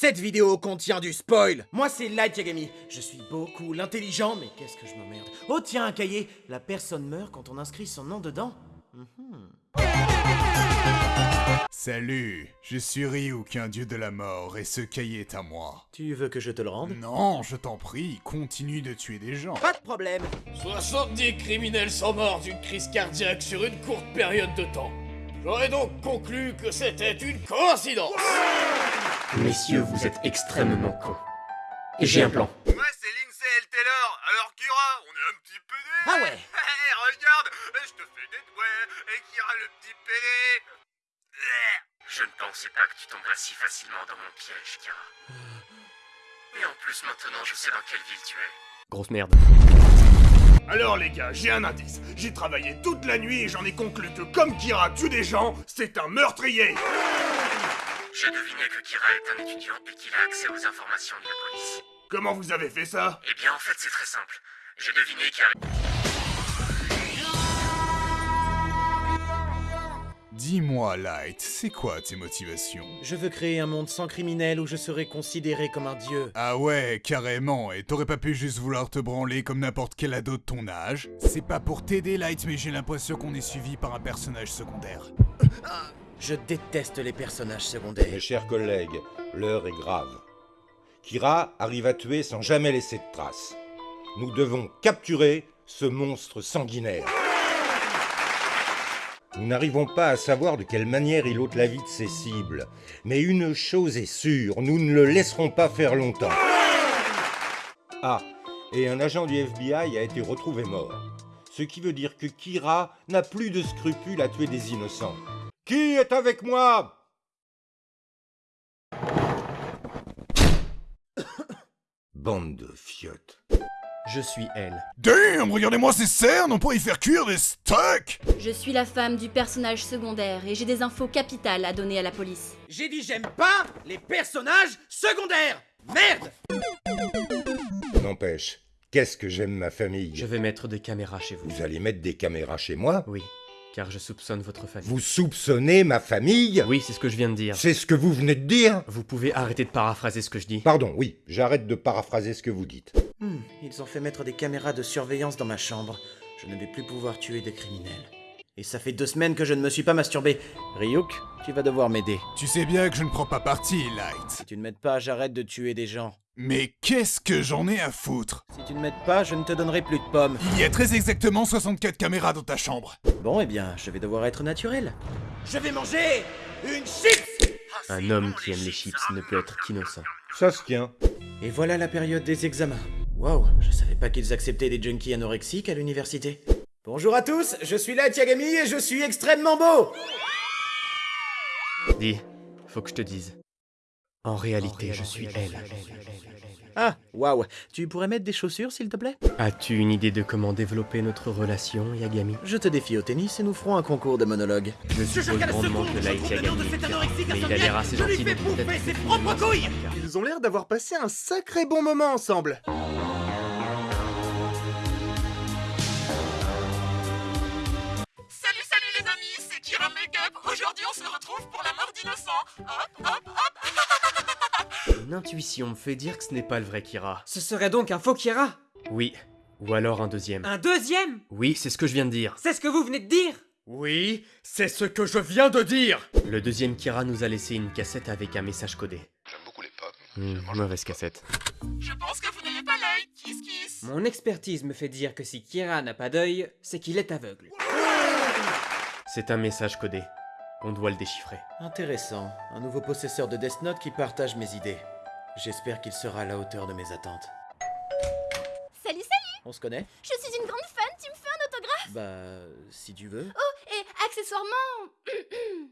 Cette vidéo contient du spoil Moi c'est Light Yagami, je suis beaucoup l'intelligent, mais qu'est-ce que je m'emmerde Oh tiens, un cahier La personne meurt quand on inscrit son nom dedans Mhm. Salut, je suis Ryuk, un dieu de la mort, et ce cahier est à moi. Tu veux que je te le rende? Non, je t'en prie, continue de tuer des gens. Pas de problème 70 criminels sont morts d'une crise cardiaque sur une courte période de temps. J'aurais donc conclu que c'était une coïncidence. Messieurs, vous êtes extrêmement cons. Et j'ai un plan. Ouais, c'est Lindsay et le Taylor. Alors Kira, on est un petit peu. Ah ouais Hé, regarde, je te fais des doigts, et Kira le petit pédé. Je ne pensais pas que tu tomberais si facilement dans mon piège, Kira. Et en plus, maintenant, je sais dans quelle ville tu es. Grosse merde. Alors les gars, j'ai un indice. J'ai travaillé toute la nuit et j'en ai conclu que comme Kira tue des gens, c'est un meurtrier. J'ai deviné que Kira est un étudiant et qu'il a accès aux informations de la police. Comment vous avez fait ça? Eh bien, en fait, c'est très simple. J'ai deviné qu'il Dis-moi, Light, c'est quoi tes motivations? Je veux créer un monde sans criminels où je serai considéré comme un dieu. Ah ouais, carrément, et t'aurais pas pu juste vouloir te branler comme n'importe quel ado de ton âge? C'est pas pour t'aider, Light, mais j'ai l'impression qu'on est suivi par un personnage secondaire. Je déteste les personnages secondaires. Mes chers collègues, l'heure est grave. Kira arrive à tuer sans jamais laisser de traces. Nous devons capturer ce monstre sanguinaire. Nous n'arrivons pas à savoir de quelle manière il ôte la vie de ses cibles. Mais une chose est sûre, nous ne le laisserons pas faire longtemps. Ah, et un agent du FBI a été retrouvé mort. Ce qui veut dire que Kira n'a plus de scrupules à tuer des innocents. Qui est avec moi? Bande de fiottes. Je suis elle. Damn, regardez-moi ces cernes, on pourrait y faire cuire des steaks Je suis la femme du personnage secondaire et j'ai des infos capitales à donner à la police. J'ai dit j'aime pas les personnages secondaires Merde N'empêche, qu'est-ce que j'aime ma famille? Je vais mettre des caméras chez vous. Vous allez mettre des caméras chez moi? Oui, car je soupçonne votre famille. Vous soupçonnez ma famille? Oui, c'est ce que je viens de dire. C'est ce que vous venez de dire? Vous pouvez arrêter de paraphraser ce que je dis. Pardon, oui, j'arrête de paraphraser ce que vous dites. Hmm, ils ont fait mettre des caméras de surveillance dans ma chambre. Je ne vais plus pouvoir tuer des criminels. Et ça fait deux semaines que je ne me suis pas masturbé. Ryuk, tu vas devoir m'aider. Tu sais bien que je ne prends pas parti, Light. Si tu ne m'aides pas, j'arrête de tuer des gens. Mais qu'est-ce que j'en ai à foutre? Si tu ne m'aides pas, je ne te donnerai plus de pommes. Il y a très exactement 64 caméras dans ta chambre. Bon, eh bien, je vais devoir être naturel. Je vais manger une chips Un homme qui aime les chips ne peut être qu'innocent. Ça se tient. Et voilà la période des examens. Waouh, je savais pas qu'ils acceptaient des junkies anorexiques à l'université. Bonjour à tous, je suis Light Yagami et je suis extrêmement beau. Dis, faut que je te dise. En réalité, je suis elle. Ah, waouh, tu pourrais mettre des chaussures s'il te plaît? As-tu une idée de comment développer notre relation, Yagami Je te défie au tennis et nous ferons un concours de monologue. Je suppose grandement que Light Yagami mais il a l'air assez gentil de peut-être ses propres couilles. Ils ont l'air d'avoir passé un sacré bon moment ensemble. Intuition me fait dire que ce n'est pas le vrai Kira. Ce serait donc un faux Kira? Oui. Ou alors un deuxième. Un deuxième? Oui, c'est ce que je viens de dire. C'est ce que vous venez de dire? Oui, c'est ce que je viens de dire. Le deuxième Kira nous a laissé une cassette avec un message codé. J'aime beaucoup les pommes. Hmm, mauvaise cassette. Je pense que vous n'avez pas l'œil. Kiss, kiss. Mon expertise me fait dire que si Kira n'a pas d'œil, c'est qu'il est aveugle. C'est un message codé. On doit le déchiffrer. Intéressant, un nouveau possesseur de Death Note qui partage mes idées. J'espère qu'il sera à la hauteur de mes attentes. Salut, salut On se connaît? Je suis une grande fan, tu me fais un autographe? Bah, si tu veux. Oh, et accessoirement...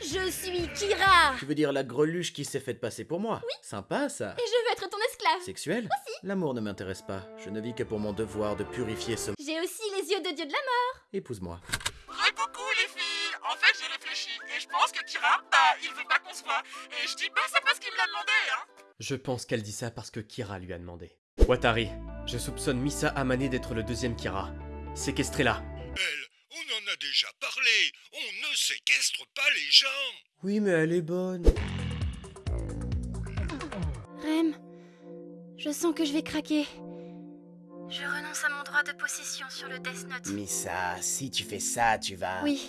Je suis Kira Tu veux dire la greluche qui s'est faite passer pour moi? Oui. Sympa ça. Et je veux être ton esclave Sexuel Aussi. L'amour ne m'intéresse pas. Je ne vis que pour mon devoir de purifier ce... J'ai aussi les yeux de dieu de la mort Épouse-moi. coucou les filles. En fait, j'ai réfléchi et je pense que Kira, bah, il veut pas qu'on se voit. Et je dis pas ça parce qu'il me l'a demandé, hein. Je pense qu'elle dit ça parce que Kira lui a demandé. Watari, je soupçonne Misa Amane d'être le deuxième Kira. Séquestrez-la. Elle, on en a déjà parlé. On ne séquestre pas les gens. Oui, mais elle est bonne. Je sens que je vais craquer. Je renonce à mon droit de possession sur le Death Note. Missa, si tu fais ça, tu vas... Oui,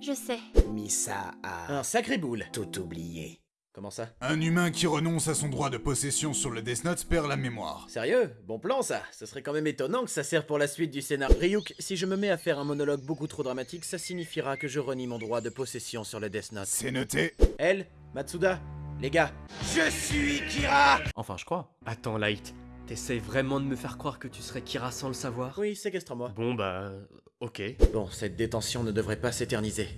je sais. Missa a Un sacré boule. tout oublié. Comment ça? Un humain qui renonce à son droit de possession sur le Death Note perd la mémoire. Sérieux? Bon plan ça Ce serait quand même étonnant que ça serve pour la suite du scénar. Ryuk, si je me mets à faire un monologue beaucoup trop dramatique, ça signifiera que je renie mon droit de possession sur le Death Note. C'est noté. Elle, Matsuda, les gars, je suis Kira Enfin, je crois. Attends, Light. T'essayes vraiment de me faire croire que tu serais Kira sans le savoir? Oui, séquestre-moi. Bon, bah. Ok. Bon, cette détention ne devrait pas s'éterniser.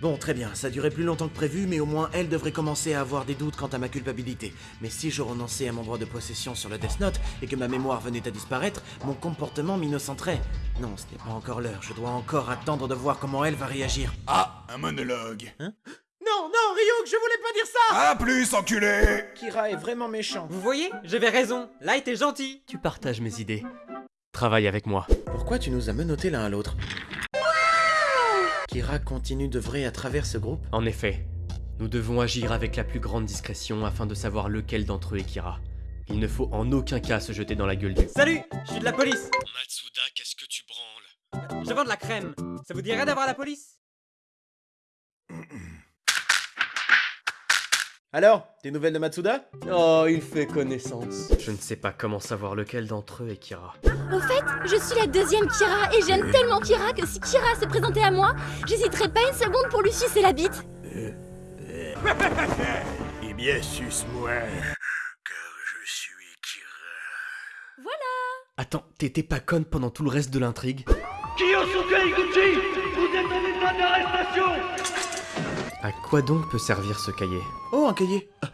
Bon, très bien, ça durait plus longtemps que prévu, mais au moins elle devrait commencer à avoir des doutes quant à ma culpabilité. Mais si je renonçais à mon droit de possession sur le Death Note et que ma mémoire venait à disparaître, mon comportement m'innocenterait. Non, ce n'est pas encore l'heure, je dois encore attendre de voir comment elle va réagir. Ah, un monologue. Non, non, Ryuk, je voulais pas dire ça À plus, enculé Kira est vraiment méchant. Vous voyez J'avais raison. Light est gentil. Tu partages mes idées. Travaille avec moi. Pourquoi tu nous as menottés l'un à l'autre? Kira continue d'œuvrer à travers ce groupe En effet, nous devons agir avec la plus grande discrétion afin de savoir lequel d'entre eux est Kira. Il ne faut en aucun cas se jeter dans la gueule du. Salut Je suis de la police. Matsuda, qu'est-ce que tu branles? Je vends de la crème. Ça vous dirait d'avoir la police? Alors, des nouvelles de Matsuda? Oh, il fait connaissance. Je ne sais pas comment savoir lequel d'entre eux est Kira. Au fait, je suis la deuxième Kira et j'aime tellement Kira que si Kira se présentait à moi, j'hésiterais pas une seconde pour lui sucer la bite. Eh bien, suce-moi. Car je suis Kira. Attends, t'étais pas conne pendant tout le reste de l'intrigue? À quoi donc peut servir ce cahier Oh, un cahier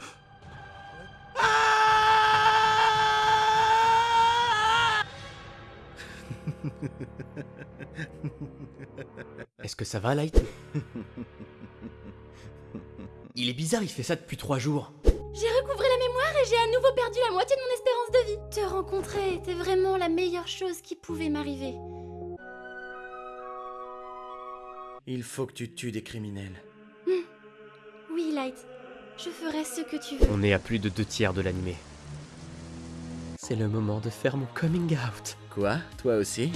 Est-ce que ça va, Light Il est bizarre, il fait ça depuis trois jours. J'ai recouvré la mémoire et j'ai à nouveau perdu la moitié de mon espérance de vie. Te rencontrer était vraiment la meilleure chose qui pouvait m'arriver. Il faut que tu tues des criminels. Light, je ferai ce que tu veux. On est à plus de deux tiers de l'animé. C'est le moment de faire mon coming out. Quoi? Toi aussi?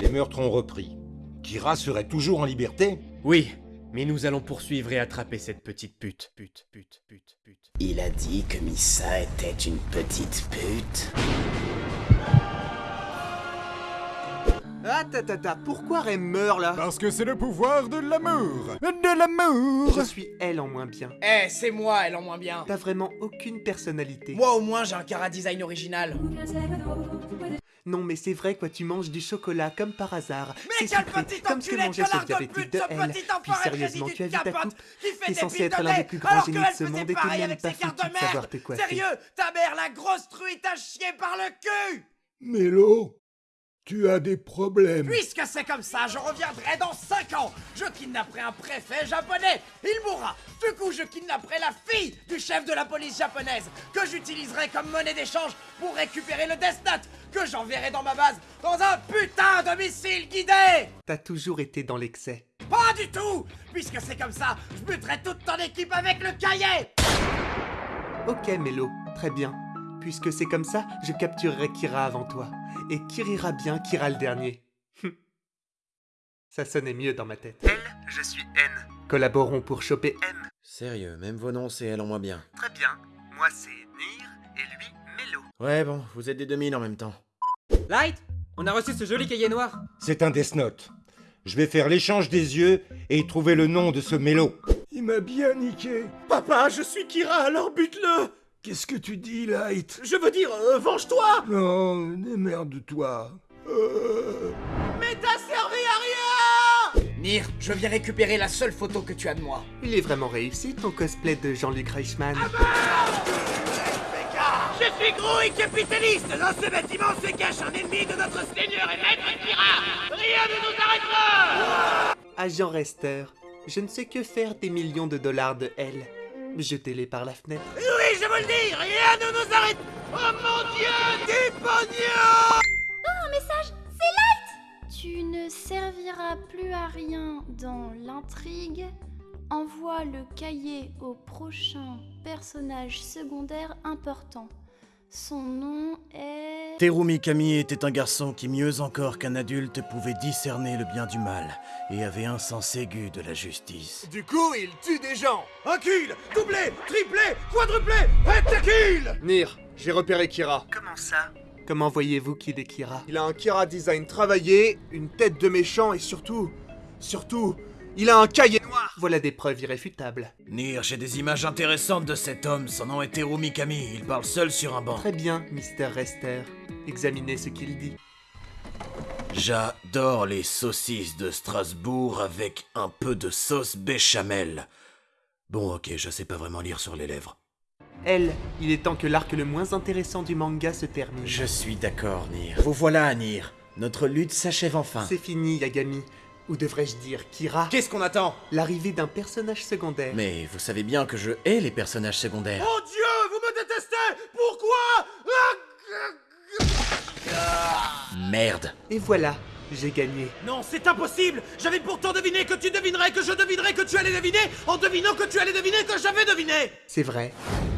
Les meurtres ont repris. Kira serait toujours en liberté? Oui, mais nous allons poursuivre et attraper cette petite pute. Pute, pute, pute, pute. Il a dit que Missa était une petite pute. Ta, ta, ta, pourquoi Rem meurt là Parce que c'est le pouvoir de l'amour De l'amour Je suis elle en moins bien. Eh, c'est moi, elle en moins bien T'as vraiment aucune personnalité. Moi au moins j'ai un cara design original Non, mais c'est vrai, quoi, tu manges du chocolat comme par hasard. Mais C'est quel sucré, petit comme ce que enculé de mangeait ce de diabétique pute, de ce elle. petit Puis enfoiré de sérieusement, tu as de vu ta capote coupe qui fait T'es des censé piles être de l'un lait, des plus grands alors génies qu'elle de ce faisait monde et de pareil même avec pas ses cartes foutu de de savoir merde. te coiffer. Sérieux Ta mère, la grosse truie, t'a chié par le cul Mélo, tu as des problèmes. Puisque c'est comme ça, je reviendrai dans 5 ans Je kidnapperai un préfet japonais Il mourra Du coup, je kidnapperai la fille du chef de la police japonaise Que j'utiliserai comme monnaie d'échange pour récupérer le Death Note Que j'enverrai dans ma base dans un putain de missile guidé T'as toujours été dans l'excès. Pas du tout Puisque c'est comme ça, je buterai toute ton équipe avec le cahier Ok, Mélo, très bien. Puisque c'est comme ça, je capturerai Kira avant toi. Et qui rira bien, Kira le dernier. Hum. ça sonnait mieux dans ma tête. Elle, je suis N. Collaborons pour choper N. Sérieux, même vos noms, c'est elle en moins bien. Très bien. Moi, c'est Nir et lui, Mélo. Ouais, bon, vous êtes des 2000 en même temps. Light On a reçu ce joli cahier noir. C'est un Death Note. Je vais faire l'échange des yeux et trouver le nom de ce mélo. Il m'a bien niqué. Papa, je suis Kira, alors bute-le Qu'est-ce que tu dis, Light? Je veux dire, euh, venge-toi Non, démerde-toi. Euh... Mais t'as servi à rien Nir, je viens récupérer la seule photo que tu as de moi. Il est vraiment réussi ton cosplay de Jean-Luc Reichmann. Je suis gros et capitaliste Dans ce bâtiment se cache un ennemi de notre seigneur et maître Kira Rien ne nous arrêtera Agent Rester, je ne sais que faire des millions de dollars de L. Jetez-les par la fenêtre. Oui, le rien ne nous arrête. Oh mon dieu, du pognon Oh, un message C'est Light. Tu va plus à rien dans l'intrigue, envoie le cahier au prochain personnage secondaire important. Son nom est... Terumi Kami était un garçon qui, mieux encore qu'un adulte, pouvait discerner le bien du mal et avait un sens aigu de la justice. Du coup, il tue des gens Un kill Doublé Triplé Quadruplé Pentakill Nir, j'ai repéré Kira. Comment ça? Comment voyez-vous qu'il est Kira? Il a un Kira design travaillé, une tête de méchant et surtout... Surtout... Il a un cahier noir Voilà des preuves irréfutables. Nir, j'ai des images intéressantes de cet homme. Son nom est Terumi Kami. Il parle seul sur un banc. Très bien, Mister Rester. Examinez ce qu'il dit. J'adore les saucisses de Strasbourg avec un peu de sauce béchamel. Bon, ok, je sais pas vraiment lire sur les lèvres. Elle, il est temps que l'arc le moins intéressant du manga se termine. Je suis d'accord, Nir. Vous voilà, Nir. Notre lutte s'achève enfin. C'est fini, Yagami. Ou devrais-je dire Kira Qu'est-ce qu'on attend? L'arrivée d'un personnage secondaire. Mais vous savez bien que je hais les personnages secondaires. Oh Dieu, vous me détestez Pourquoi? Merde. Et voilà, j'ai gagné. Non, c'est impossible J'avais pourtant deviné que tu devinerais, que je devinerais, que tu allais deviner, en devinant que tu allais deviner, que j'avais deviné C'est vrai.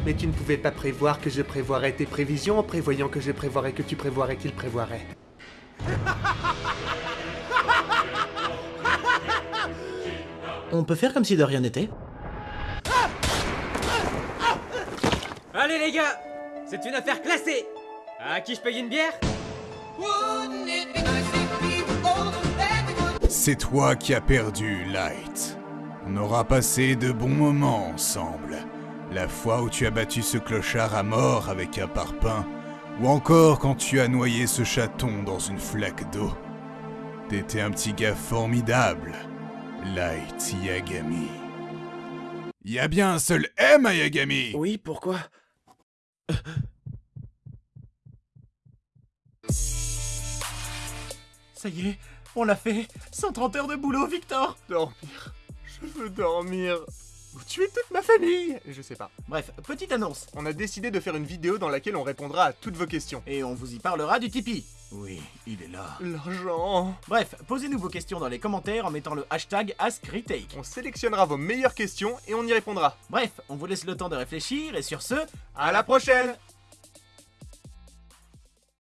Mais tu ne pouvais pas prévoir que je prévoirais tes prévisions en prévoyant que je prévoirais que tu prévoirais qu'il prévoirait. On peut faire comme si de rien n'était Allez les gars C'est une affaire classée À qui je paye une bière? C'est toi qui as perdu, Light. On aura passé de bons moments ensemble. La fois où tu as battu ce clochard à mort avec un parpaing, ou encore quand tu as noyé ce chaton dans une flaque d'eau. T'étais un petit gars formidable, Light Yagami. Y a bien un seul M à Yagami Oui, pourquoi? Ça y est, on l'a fait 130 heures de boulot, Victor Dormir. Je veux dormir. Ou tuer toute ma famille? Je sais pas. Bref, petite annonce. On a décidé de faire une vidéo dans laquelle on répondra à toutes vos questions. Et on vous y parlera du Tipeee. Oui, il est là. L'argent Bref, posez-nous vos questions dans les commentaires en mettant le hashtag AskRetake. On sélectionnera vos meilleures questions et on y répondra. Bref, on vous laisse le temps de réfléchir et sur ce, À la prochaine